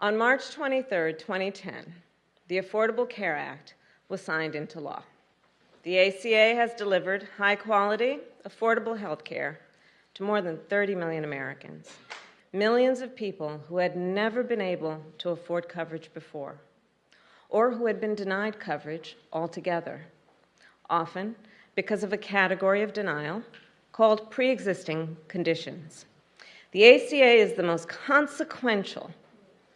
On March 23, 2010, the Affordable Care Act was signed into law. The ACA has delivered high quality, affordable health care to more than 30 million Americans, millions of people who had never been able to afford coverage before, or who had been denied coverage altogether, often because of a category of denial called pre existing conditions. The ACA is the most consequential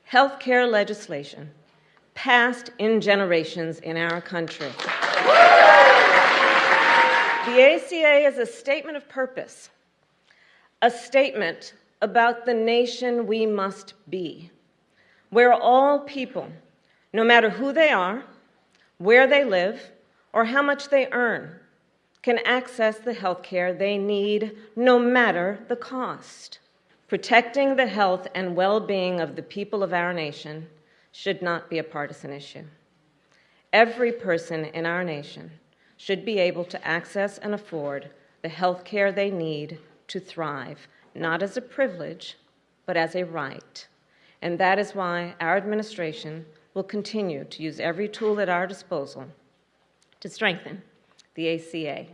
health care legislation passed in generations in our country. The ACA is a statement of purpose, a statement about the nation we must be, where all people, no matter who they are, where they live, or how much they earn, can access the health care they need no matter the cost. Protecting the health and well being of the people of our nation should not be a partisan issue. Every person in our nation should be able to access and afford the health care they need to thrive, not as a privilege, but as a right. And that is why our administration will continue to use every tool at our disposal to strengthen the ACA.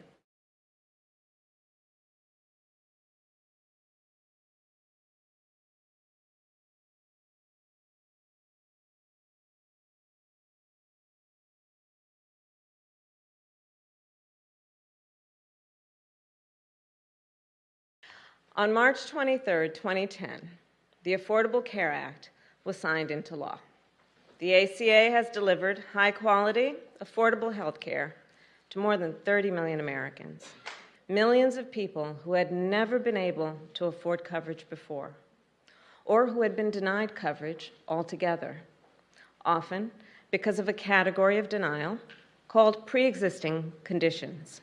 On March 23, 2010, the Affordable Care Act was signed into law. The ACA has delivered high quality, affordable health care to more than 30 million Americans, millions of people who had never been able to afford coverage before, or who had been denied coverage altogether, often because of a category of denial called pre existing conditions.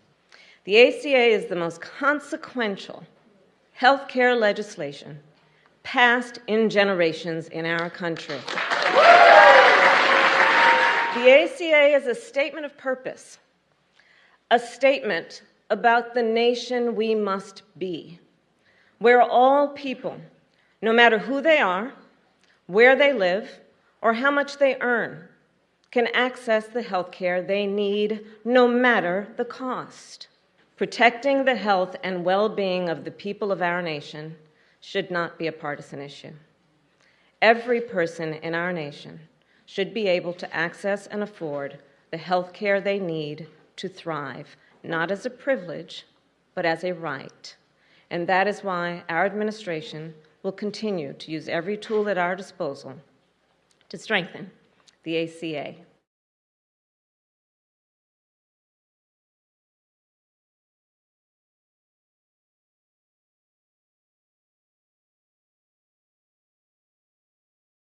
The ACA is the most consequential health care legislation passed in generations in our country. The ACA is a statement of purpose, a statement about the nation we must be, where all people, no matter who they are, where they live, or how much they earn, can access the health care they need no matter the cost. Protecting the health and well being of the people of our nation should not be a partisan issue. Every person in our nation should be able to access and afford the health care they need to thrive, not as a privilege, but as a right. And that is why our administration will continue to use every tool at our disposal to strengthen the ACA.